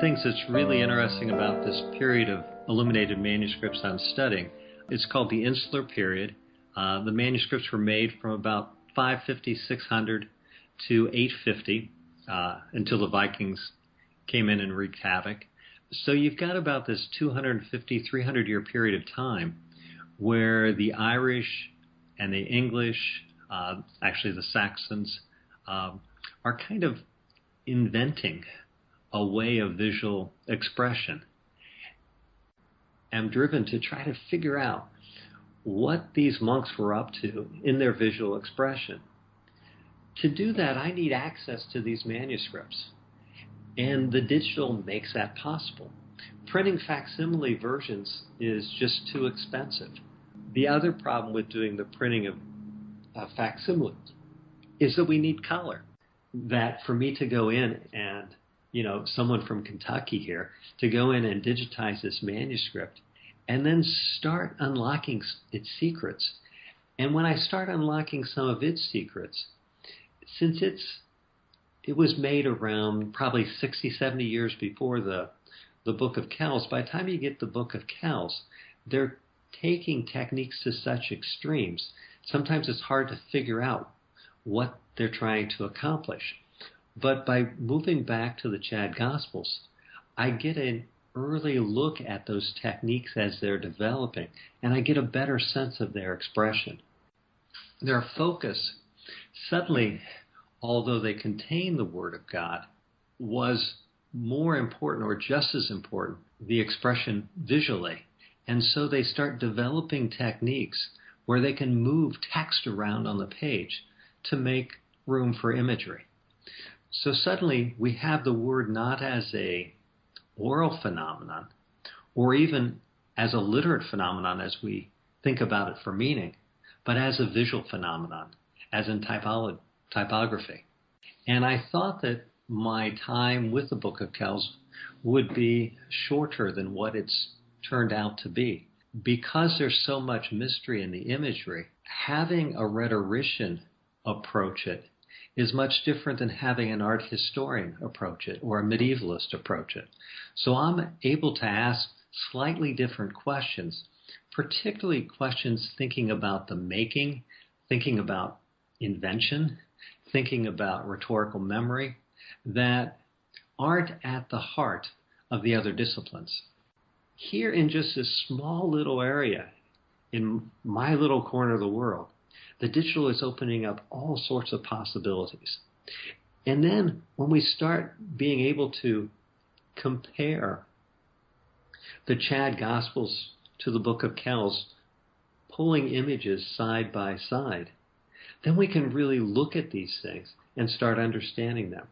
things that's really interesting about this period of illuminated manuscripts I'm studying, it's called the Insular Period. Uh, the manuscripts were made from about 550, 600 to 850 uh, until the Vikings came in and wreaked havoc. So you've got about this 250, 300 year period of time where the Irish and the English, uh, actually the Saxons, um, are kind of inventing a way of visual expression. I'm driven to try to figure out what these monks were up to in their visual expression. To do that, I need access to these manuscripts. And the digital makes that possible. Printing facsimile versions is just too expensive. The other problem with doing the printing of uh, facsimiles is that we need color. That for me to go in and, you know, someone from Kentucky here, to go in and digitize this manuscript and then start unlocking its secrets. And when I start unlocking some of its secrets, since it's it was made around probably 60, 70 years before the the Book of Kells. By the time you get the Book of Kells, they're taking techniques to such extremes. Sometimes it's hard to figure out what they're trying to accomplish. But by moving back to the Chad Gospels, I get an early look at those techniques as they're developing, and I get a better sense of their expression. Their focus suddenly, although they contain the Word of God, was more important or just as important the expression visually. And so they start developing techniques where they can move text around on the page to make room for imagery. So suddenly we have the word not as a oral phenomenon or even as a literate phenomenon as we think about it for meaning, but as a visual phenomenon, as in typolo- typography. And I thought that my time with the Book of Kells would be shorter than what it's turned out to be. Because there's so much mystery in the imagery, having a rhetorician approach it is much different than having an art historian approach it or a medievalist approach it. So I'm able to ask slightly different questions, particularly questions thinking about the making, thinking about invention, thinking about rhetorical memory, that aren't at the heart of the other disciplines. Here, in just this small little area, in my little corner of the world, the digital is opening up all sorts of possibilities. And then when we start being able to compare the Chad Gospels to the Book of Kells, pulling images side by side, then we can really look at these things and start understanding them.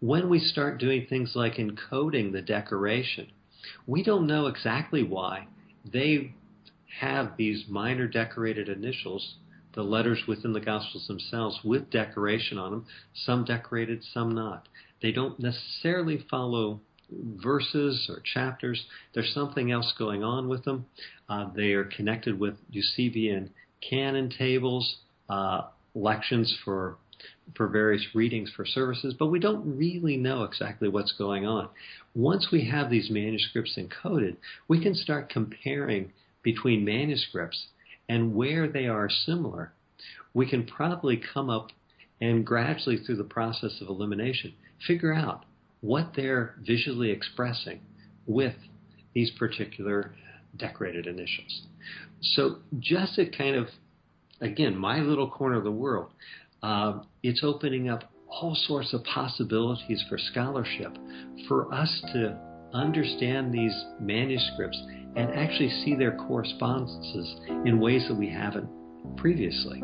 When we start doing things like encoding the decoration, we don't know exactly why they have these minor decorated initials, the letters within the Gospels themselves, with decoration on them, some decorated, some not. They don't necessarily follow verses or chapters. There's something else going on with them. Uh, they are connected with Eusebian canon tables, uh, lections for for various readings for services, but we don't really know exactly what's going on. Once we have these manuscripts encoded, we can start comparing between manuscripts and where they are similar. We can probably come up and gradually through the process of elimination figure out what they're visually expressing with these particular decorated initials. So just a kind of again, my little corner of the world, uh, it's opening up all sorts of possibilities for scholarship, for us to understand these manuscripts and actually see their correspondences in ways that we haven't previously.